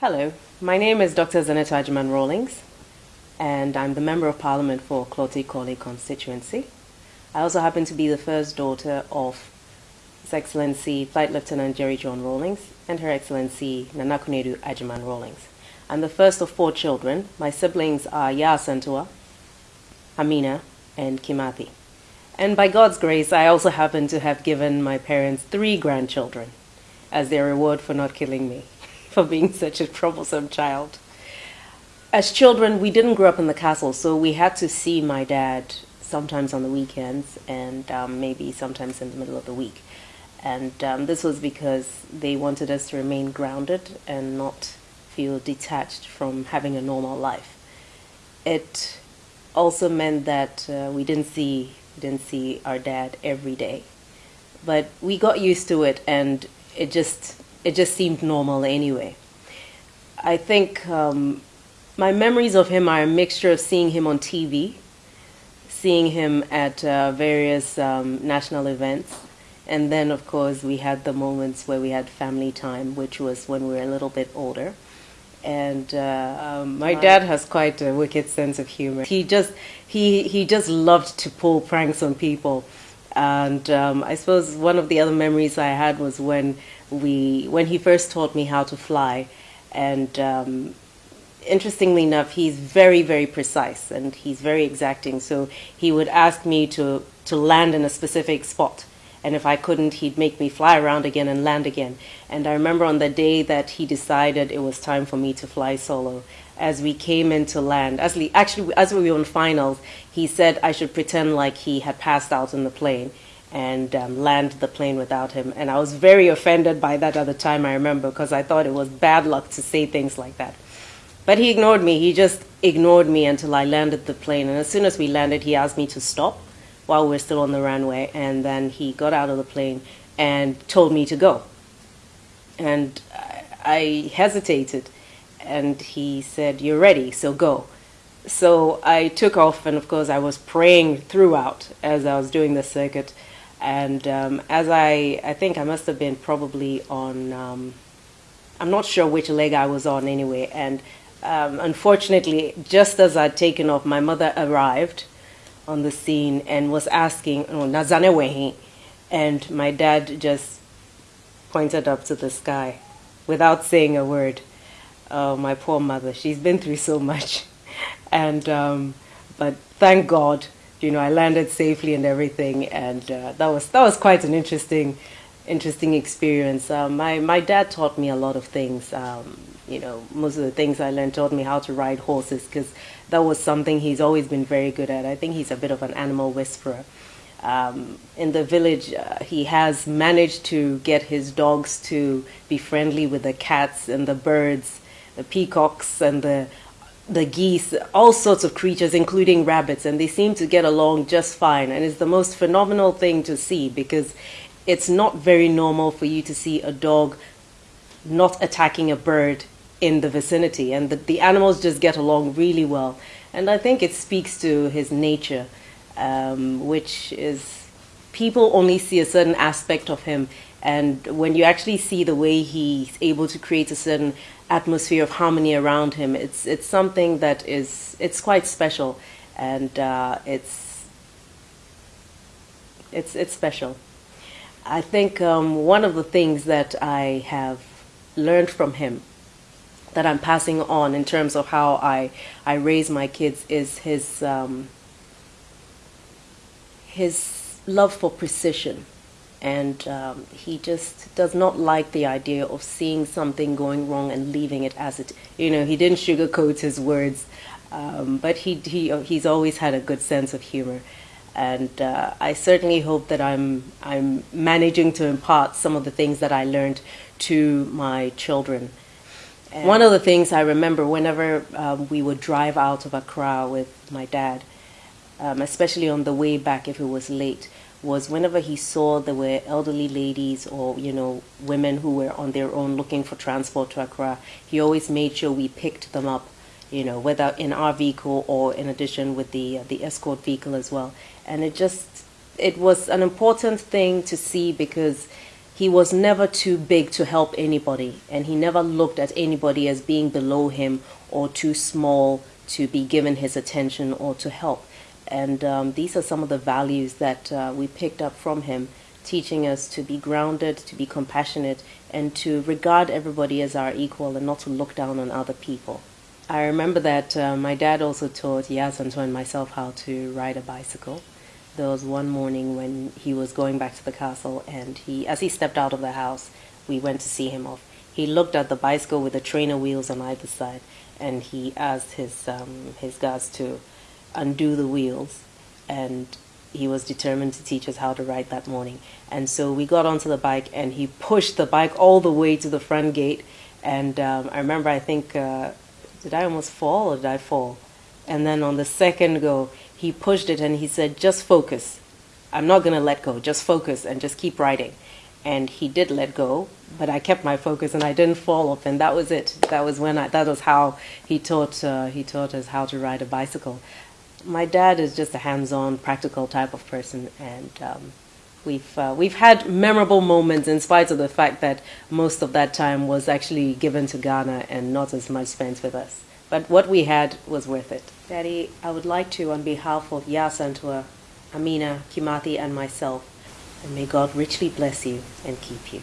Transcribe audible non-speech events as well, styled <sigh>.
Hello, my name is Dr. Zanetor Agyeman Rawlings, and I'm the Member of Parliament for Korle constituency. I also happen to be the first daughter of His Excellency Flight Lieutenant Jerry John Rawlings and Her Excellency Nana Konadu Agyeman Rawlings. I'm the first of four children. My siblings are Yaa Asantewaa, Amina, and Kimathi. And by God's grace, I also happen to have given my parents three grandchildren as their reward for not killing me <laughs> for being such a troublesome child. As children, we didn't grow up in the castle, so we had to see my dad sometimes on the weekends and um, maybe sometimes in the middle of the week. And um, this was because they wanted us to remain grounded and not feel detached from having a normal life. It also meant that uh, we didn't see we didn't see our dad every day, but we got used to it, and it just it just seemed normal anyway. I think um, my memories of him are a mixture of seeing him on TV, seeing him at uh, various um, national events, and then, of course, we had the moments where we had family time, which was when we were a little bit older. And uh, um, my dad has quite a wicked sense of humor. He just he he just loved to pull pranks on people. And um, I suppose one of the other memories I had was when we when he first taught me how to fly, and um, interestingly enough, he's very very precise and he's very exacting. So he would ask me to to land in a specific spot, and if I couldn't, he'd make me fly around again and land again. And I remember on the day that he decided it was time for me to fly solo, as we came into land, we, actually as we were on finals, he said I should pretend like he had passed out in the plane and um, land the plane without him. And I was very offended by that at the time, I remember, because I thought it was bad luck to say things like that. But he ignored me. He just ignored me until I landed the plane. And as soon as we landed, he asked me to stop while we are still on the runway. And then he got out of the plane and told me to go. And I hesitated. And he said, You're ready, so go. So I took off, and of course, I was praying throughout as I was doing the circuit. And um, as I, I think I must have been probably on, um, I'm not sure which leg I was on anyway. And um, unfortunately, just as I'd taken off, my mother arrived on the scene and was asking, oh, Nazanewehi. And my dad just pointed up to the sky without saying a word. Oh, my poor mother, she's been through so much. <laughs> And, um, but thank God you know, I landed safely and everything, and uh, that was that was quite an interesting, interesting experience. Uh, my my dad taught me a lot of things. Um, you know, most of the things I learned taught me how to ride horses because that was something he's always been very good at. I think he's a bit of an animal whisperer. Um, in the village, uh, he has managed to get his dogs to be friendly with the cats and the birds, the peacocks and the the geese, all sorts of creatures, including rabbits, and they seem to get along just fine. And it's the most phenomenal thing to see because it's not very normal for you to see a dog not attacking a bird in the vicinity, and the, the animals just get along really well. And I think it speaks to his nature, um, which is people only see a certain aspect of him. And when you actually see the way he's able to create a certain atmosphere of harmony around him. It's it's something that is it's quite special, and uh, it's it's it's special. I think um, one of the things that I have learned from him that I'm passing on in terms of how I I raise my kids is his um, his love for precision and um, he just does not like the idea of seeing something going wrong and leaving it as it. You know, he didn't sugarcoat his words, um, but he he he's always had a good sense of humor, and uh, I certainly hope that I'm I'm managing to impart some of the things that I learned to my children. And One of the things I remember whenever um, we would drive out of Accra with my dad, um, especially on the way back if it was late was whenever he saw there were elderly ladies or you know women who were on their own looking for transport to Accra, he always made sure we picked them up, you know, whether in our vehicle or in addition with the uh, the escort vehicle as well. And it just it was an important thing to see because he was never too big to help anybody, and he never looked at anybody as being below him or too small to be given his attention or to help. And um, these are some of the values that uh, we picked up from him, teaching us to be grounded, to be compassionate, and to regard everybody as our equal and not to look down on other people. I remember that uh, my dad also taught Yaa Asantewaa and myself how to ride a bicycle there was one morning when he was going back to the castle and he as he stepped out of the house we went to see him off. He looked at the bicycle with the trainer wheels on either side and he asked his um, his guards to undo the wheels and he was determined to teach us how to ride that morning. And so we got onto the bike and he pushed the bike all the way to the front gate and um, i remember i think uh, did i almost fall or did i fall? And then on the second go he pushed it and he said, just focus. I'm not going to let go. Just focus and just keep riding. And he did let go, but I kept my focus and I didn't fall off. And that was it. That was when I, that was how he taught, uh, he taught us how to ride a bicycle. My dad is just a hands-on, practical type of person. And, um, we've uh, we've had memorable moments in spite of the fact that most of that time was actually given to Ghana and not as much spent with us. But what we had was worth it. Daddy, I would like to, on behalf of Yaa Asantewaa, Amina, Kimathi, and myself, and may God richly bless you and keep you.